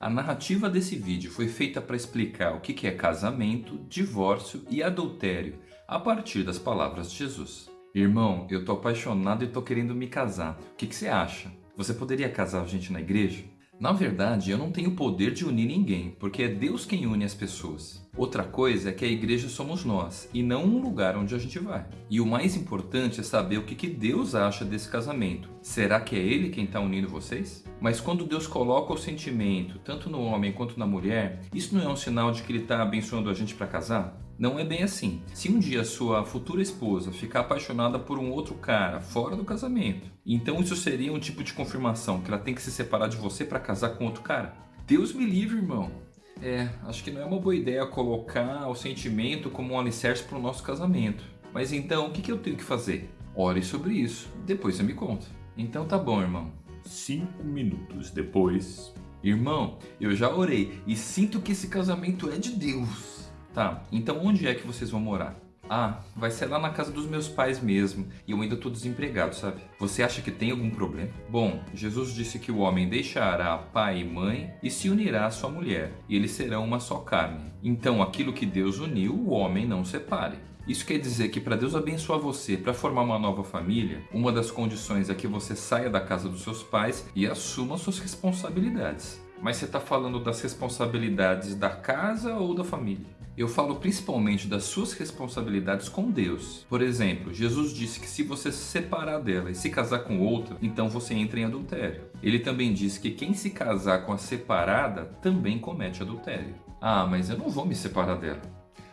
A narrativa desse vídeo foi feita para explicar o que é casamento, divórcio e adultério a partir das palavras de Jesus. Irmão, eu tô apaixonado e tô querendo me casar. O que, que você acha? Você poderia casar a gente na igreja? Na verdade, eu não tenho poder de unir ninguém, porque é Deus quem une as pessoas. Outra coisa é que a igreja somos nós, e não um lugar onde a gente vai. E o mais importante é saber o que Deus acha desse casamento. Será que é Ele quem está unindo vocês? Mas quando Deus coloca o sentimento, tanto no homem quanto na mulher, isso não é um sinal de que Ele está abençoando a gente para casar? Não é bem assim. Se um dia sua futura esposa ficar apaixonada por um outro cara fora do casamento, então isso seria um tipo de confirmação que ela tem que se separar de você para casar com outro cara? Deus me livre, irmão. É, acho que não é uma boa ideia colocar o sentimento como um alicerce para o nosso casamento. Mas então, o que, que eu tenho que fazer? Ore sobre isso, depois você me conta. Então tá bom, irmão. Cinco minutos depois... Irmão, eu já orei e sinto que esse casamento é de Deus. Tá, então onde é que vocês vão morar? Ah, vai ser lá na casa dos meus pais mesmo, e eu ainda tô desempregado, sabe? Você acha que tem algum problema? Bom, Jesus disse que o homem deixará pai e mãe e se unirá à sua mulher, e eles serão uma só carne. Então aquilo que Deus uniu, o homem não separe. Isso quer dizer que para Deus abençoar você para formar uma nova família, uma das condições é que você saia da casa dos seus pais e assuma suas responsabilidades. Mas você está falando das responsabilidades da casa ou da família? Eu falo principalmente das suas responsabilidades com Deus. Por exemplo, Jesus disse que se você se separar dela e se casar com outra, então você entra em adultério. Ele também disse que quem se casar com a separada também comete adultério. Ah, mas eu não vou me separar dela.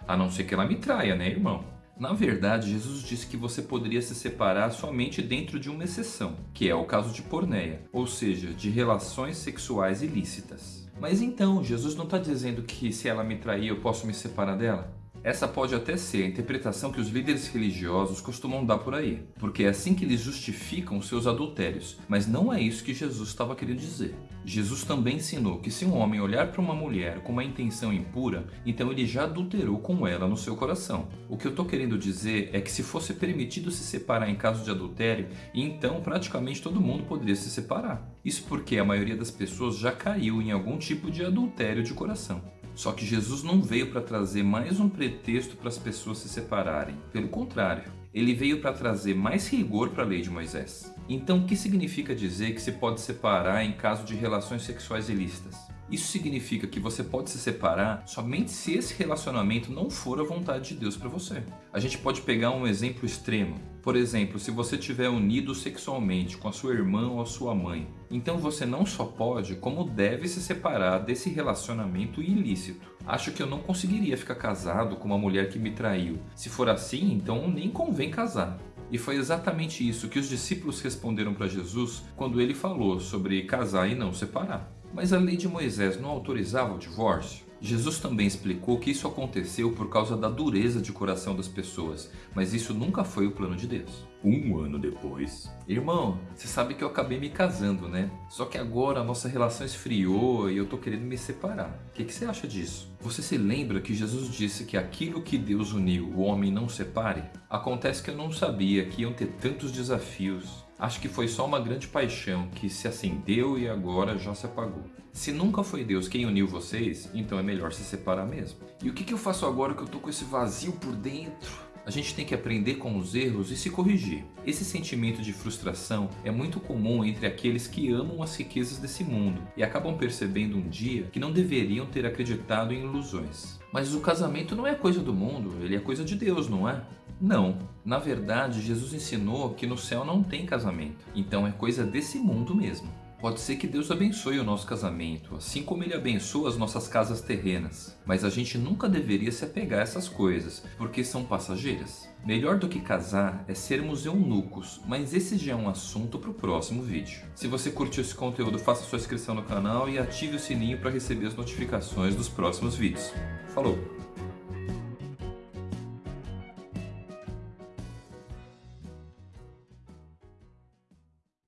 A não ser que ela me traia, né, irmão? Na verdade, Jesus disse que você poderia se separar somente dentro de uma exceção, que é o caso de porneia, ou seja, de relações sexuais ilícitas. Mas então, Jesus não está dizendo que se ela me trair eu posso me separar dela? Essa pode até ser a interpretação que os líderes religiosos costumam dar por aí, porque é assim que eles justificam seus adultérios, mas não é isso que Jesus estava querendo dizer. Jesus também ensinou que se um homem olhar para uma mulher com uma intenção impura, então ele já adulterou com ela no seu coração. O que eu estou querendo dizer é que se fosse permitido se separar em caso de adultério, então praticamente todo mundo poderia se separar. Isso porque a maioria das pessoas já caiu em algum tipo de adultério de coração. Só que Jesus não veio para trazer mais um pretexto para as pessoas se separarem. Pelo contrário, ele veio para trazer mais rigor para a lei de Moisés. Então, o que significa dizer que se pode separar em caso de relações sexuais ilícitas? Isso significa que você pode se separar somente se esse relacionamento não for a vontade de Deus para você. A gente pode pegar um exemplo extremo. Por exemplo, se você estiver unido sexualmente com a sua irmã ou a sua mãe, então você não só pode, como deve se separar desse relacionamento ilícito. Acho que eu não conseguiria ficar casado com uma mulher que me traiu. Se for assim, então nem convém casar. E foi exatamente isso que os discípulos responderam para Jesus quando ele falou sobre casar e não separar. Mas a lei de Moisés não autorizava o divórcio? Jesus também explicou que isso aconteceu por causa da dureza de coração das pessoas, mas isso nunca foi o plano de Deus. Um ano depois... Irmão, você sabe que eu acabei me casando, né? Só que agora a nossa relação esfriou e eu tô querendo me separar. O que, que você acha disso? Você se lembra que Jesus disse que aquilo que Deus uniu, o homem não separe? Acontece que eu não sabia que iam ter tantos desafios Acho que foi só uma grande paixão que se acendeu e agora já se apagou. Se nunca foi Deus quem uniu vocês, então é melhor se separar mesmo. E o que, que eu faço agora que eu tô com esse vazio por dentro? A gente tem que aprender com os erros e se corrigir. Esse sentimento de frustração é muito comum entre aqueles que amam as riquezas desse mundo e acabam percebendo um dia que não deveriam ter acreditado em ilusões. Mas o casamento não é coisa do mundo, ele é coisa de Deus, não é? Não. Na verdade, Jesus ensinou que no céu não tem casamento. Então é coisa desse mundo mesmo. Pode ser que Deus abençoe o nosso casamento, assim como Ele abençoa as nossas casas terrenas. Mas a gente nunca deveria se apegar a essas coisas, porque são passageiras. Melhor do que casar é sermos eunucos, mas esse já é um assunto para o próximo vídeo. Se você curtiu esse conteúdo, faça sua inscrição no canal e ative o sininho para receber as notificações dos próximos vídeos. Falou!